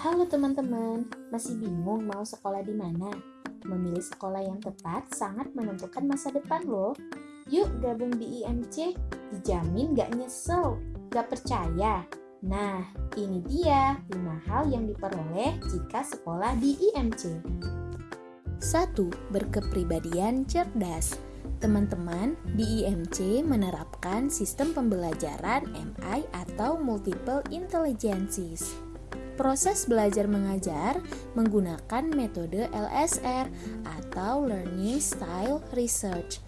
Halo teman-teman, masih bingung mau sekolah di mana? Memilih sekolah yang tepat sangat menentukan masa depan loh. Yuk gabung di IMC, dijamin gak nyesel, gak percaya. Nah, ini dia 5 hal yang diperoleh jika sekolah di IMC. 1. Berkepribadian cerdas Teman-teman, di IMC menerapkan sistem pembelajaran MI atau Multiple Intelligences. Proses belajar mengajar menggunakan metode LSR atau Learning Style Research.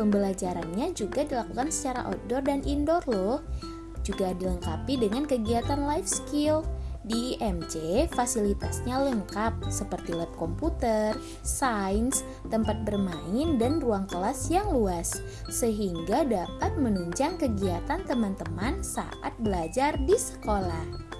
Pembelajarannya juga dilakukan secara outdoor dan indoor loh. Juga dilengkapi dengan kegiatan life skill. Di IMC, fasilitasnya lengkap seperti lab komputer, sains, tempat bermain, dan ruang kelas yang luas, sehingga dapat menunjang kegiatan teman-teman saat belajar di sekolah.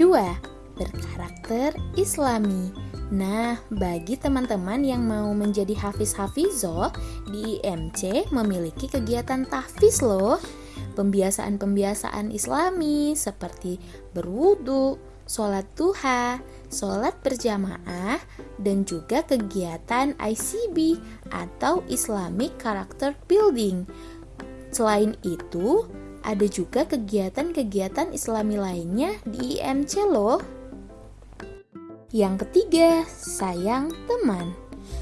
2. Berkarakter Islami Nah, bagi teman-teman yang mau menjadi hafiz-hafizoh, di IMC memiliki kegiatan tahfiz loh. Pembiasaan-pembiasaan islami seperti berwudu, sholat duha, sholat berjamaah, dan juga kegiatan ICB atau Islamic Character Building. Selain itu, ada juga kegiatan-kegiatan islami lainnya di IMC loh. Yang ketiga, sayang teman.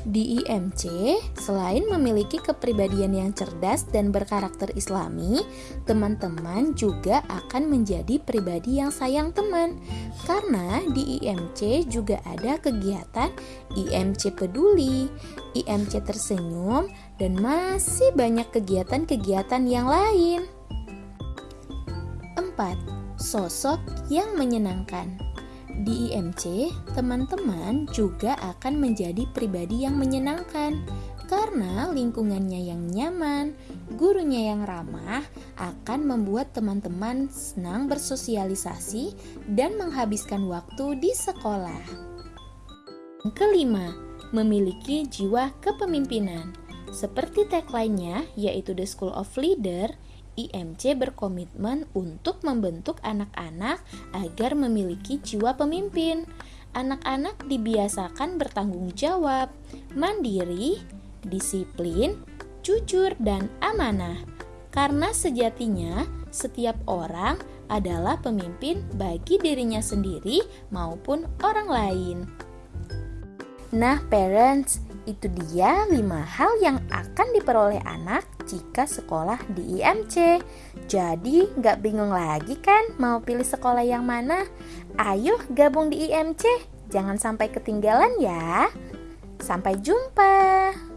Di IMC, selain memiliki kepribadian yang cerdas dan berkarakter islami, teman-teman juga akan menjadi pribadi yang sayang teman. Karena di IMC juga ada kegiatan IMC peduli, IMC tersenyum, dan masih banyak kegiatan-kegiatan yang lain. 4. Sosok yang menyenangkan Di IMC, teman-teman juga akan menjadi pribadi yang menyenangkan karena lingkungannya yang nyaman, gurunya yang ramah akan membuat teman-teman senang bersosialisasi dan menghabiskan waktu di sekolah. Kelima, memiliki jiwa kepemimpinan. Seperti tagline-nya, yaitu The School of Leader, IMC berkomitmen untuk membentuk anak-anak agar memiliki jiwa pemimpin. Anak-anak dibiasakan bertanggung jawab, mandiri, disiplin, jujur, dan amanah. Karena sejatinya setiap orang adalah pemimpin bagi dirinya sendiri maupun orang lain. Nah, parents, itu dia 5 hal yang akan diperoleh anak jika sekolah di IMC. Jadi nggak bingung lagi kan mau pilih sekolah yang mana? Ayo gabung di IMC, jangan sampai ketinggalan ya. Sampai jumpa.